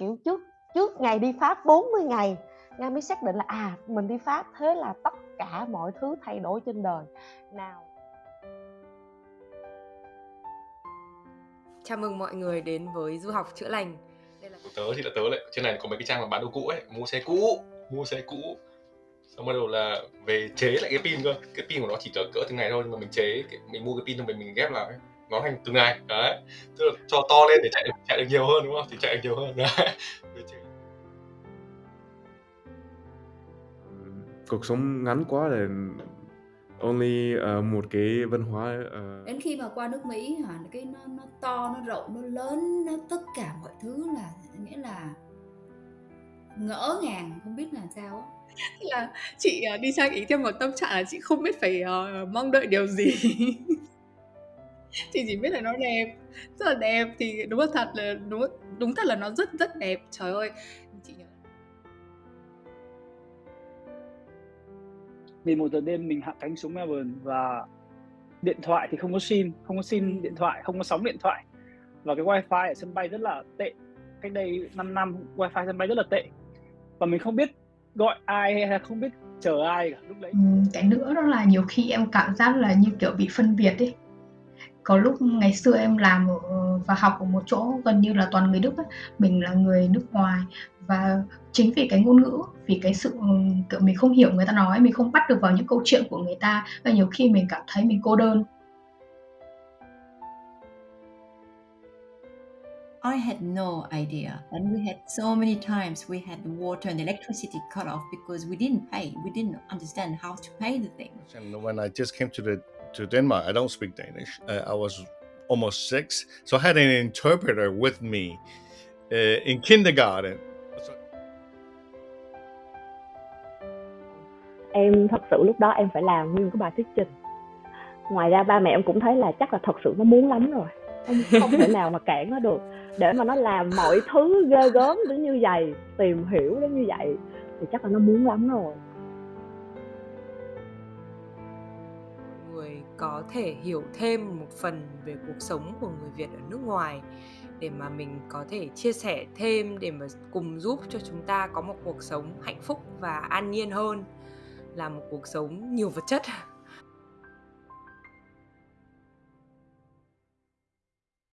kiểu trước trước ngày đi Pháp 40 ngày Nga mới xác định là à mình đi Pháp thế là tất cả mọi thứ thay đổi trên đời. Nào. Chào mừng mọi người đến với Du học chữa lành. Đây là... Tớ thì là tớ lại Trên này có mấy cái trang mà bán đồ cũ ấy Mua xe cũ Mua xe cũ. Xong bắt đầu là về chế lại cái pin cơ Cái pin của nó chỉ cỡ cỡ từng ngày thôi Nhưng mà mình chế Mình mua cái pin xong mình, mình ghép lại nó thành từng ngày đấy. Tức là cho to lên để chạy được chạy được nhiều hơn đúng không? Thì chạy được nhiều hơn đấy. Cuộc sống ngắn quá để only uh, một cái văn hóa uh... đến khi mà qua nước Mỹ hả cái nó nó to nó rộng nó lớn nó tất cả mọi thứ là nghĩa là ngỡ ngàng không biết là sao á. Là chị uh, đi sang ý theo một tâm trạng là chị không biết phải uh, mong đợi điều gì chị chỉ biết là nó đẹp rất là đẹp. Thì đúng là thật là đúng đúng thật là nó rất rất đẹp. Trời ơi chị nhớ. Vì một giờ đêm mình hạ cánh xuống Melbourne và điện thoại thì không có sim không có sim điện thoại không có sóng điện thoại. Và cái wifi ở sân bay rất là tệ. Cách đây 5 năm wifi sân bay rất là tệ. Và mình không biết gọi ai hay là không biết chờ ai cả lúc đấy. Cái nữa đó là nhiều khi em cảm giác là như kiểu bị phân biệt ấy có lúc ngày xưa em làm ở, và học ở một chỗ gần như là toàn người Đức ấy. mình là người nước ngoài và chính vì cái ngôn ngữ vì cái sự kiểu mình không hiểu người ta nói mình không bắt được vào những câu chuyện của người ta và nhiều khi mình cảm thấy mình cô đơn I had no idea. And we had so many times we had the water and electricity cut off because we didn't pay. We didn't understand how to pay the thing. And when I just came to the to Denmark, I don't speak Danish. Uh, I was almost six, so I had an interpreter with me uh, in kindergarten. Em thật sự lúc đó em phải làm nguyên cái bài thuyết trình. Ngoài ra ba mẹ em cũng thấy là chắc là thật sự nó muốn lắm rồi. Không, không thể nào mà cản nó được. Để mà nó làm mọi thứ ghê gớm đến như vậy, tìm hiểu đến như vậy thì chắc là nó muốn lắm rồi. Có thể hiểu thêm một phần về cuộc sống của người Việt ở nước ngoài, để mà mình có thể chia sẻ thêm, để mà cùng giúp cho chúng ta có một cuộc sống hạnh phúc và an nhiên hơn, là một cuộc sống nhiều vật chất.